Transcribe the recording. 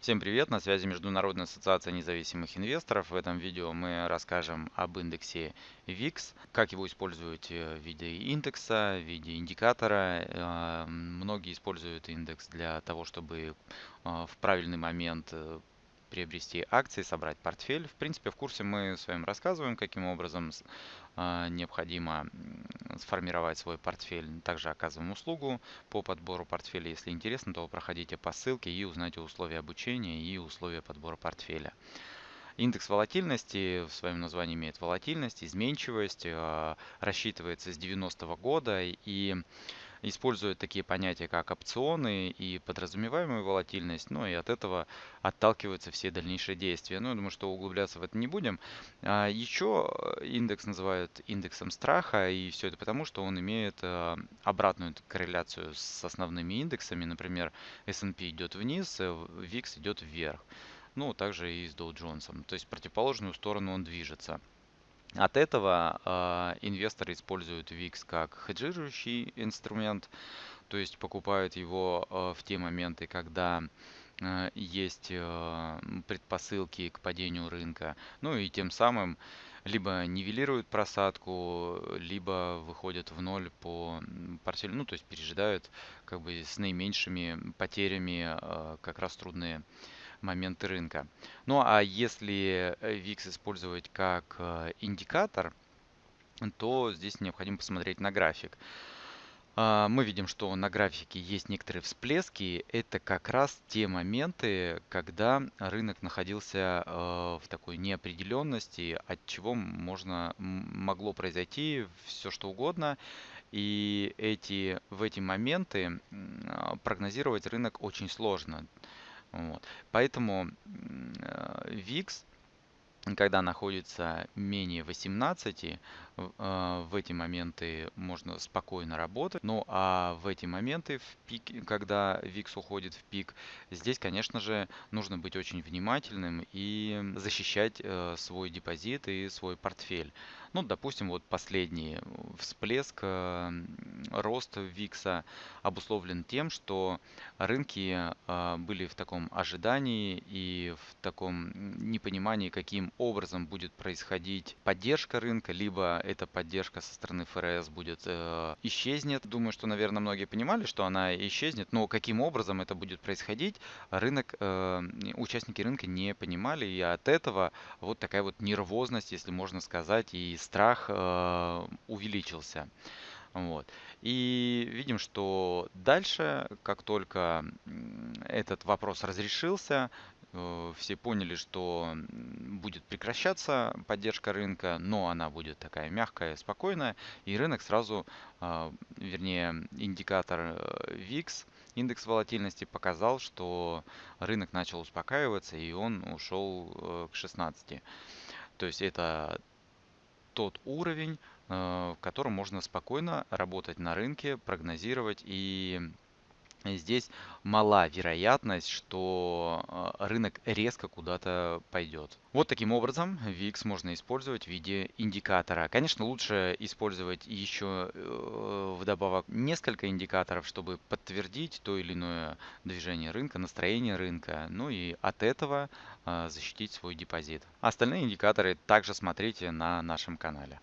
Всем привет! На связи Международная ассоциация независимых инвесторов. В этом видео мы расскажем об индексе VIX, как его использовать в виде индекса, в виде индикатора. Э, многие используют индекс для того, чтобы э, в правильный момент э, приобрести акции, собрать портфель. В принципе, в курсе мы с вами рассказываем, каким образом а, необходимо сформировать свой портфель. Также оказываем услугу по подбору портфеля. Если интересно, то проходите по ссылке и узнайте условия обучения и условия подбора портфеля. Индекс волатильности в своем названии имеет волатильность, изменчивость, а, рассчитывается с 90 -го года и используют такие понятия, как опционы и подразумеваемая волатильность, ну и от этого отталкиваются все дальнейшие действия. Ну, я думаю, что углубляться в это не будем. А еще индекс называют индексом страха, и все это потому, что он имеет э, обратную корреляцию с основными индексами. Например, S&P идет вниз, VIX э, идет вверх. Ну, также и с Dow Jones. То есть в противоположную сторону он движется. От этого э, инвесторы используют VIX как хеджирующий инструмент, то есть покупают его э, в те моменты, когда э, есть э, предпосылки к падению рынка, ну и тем самым либо нивелируют просадку, либо выходят в ноль по портфелю, ну то есть пережидают как бы с наименьшими потерями э, как раз трудные моменты рынка. Ну а если VIX э, использовать как э, индикатор, то здесь необходимо посмотреть на график. А, мы видим, что на графике есть некоторые всплески. Это как раз те моменты, когда рынок находился э, в такой неопределенности, от чего можно, могло произойти все что угодно. И эти, в эти моменты прогнозировать рынок очень сложно. Вот. Поэтому VIX, когда находится менее 18, а, в эти моменты можно спокойно работать. Ну а в эти моменты, в пик, когда VIX уходит в пик, здесь, конечно же, нужно быть очень внимательным и защищать э, свой депозит и свой портфель. Ну, допустим, вот последний всплеск э, роста VIX обусловлен тем, что рынки э, были в таком ожидании и в таком непонимании, каким образом будет происходить поддержка рынка, либо эта поддержка со стороны ФРС будет э, исчезнет. Думаю, что, наверное, многие понимали, что она исчезнет, но каким образом это будет происходить, рынок, э, участники рынка не понимали, и от этого вот такая вот нервозность, если можно сказать, и страх э, увеличился. Вот. И видим, что дальше, как только этот вопрос разрешился, Э, все поняли, что будет прекращаться поддержка рынка, но она будет такая мягкая, спокойная, и рынок сразу, а, вернее, индикатор э, VIX, индекс волатильности показал, что рынок начал успокаиваться, и он ушел э, к 16. То есть это тот уровень, в котором можно спокойно работать на рынке, прогнозировать и здесь мала вероятность, что э, рынок резко куда-то пойдет. Вот таким образом VIX можно использовать в виде индикатора. Конечно, лучше использовать еще э, вдобавок несколько индикаторов, чтобы подтвердить то или иное движение рынка, настроение рынка, ну и от этого э, защитить свой депозит. Остальные индикаторы также смотрите на нашем канале.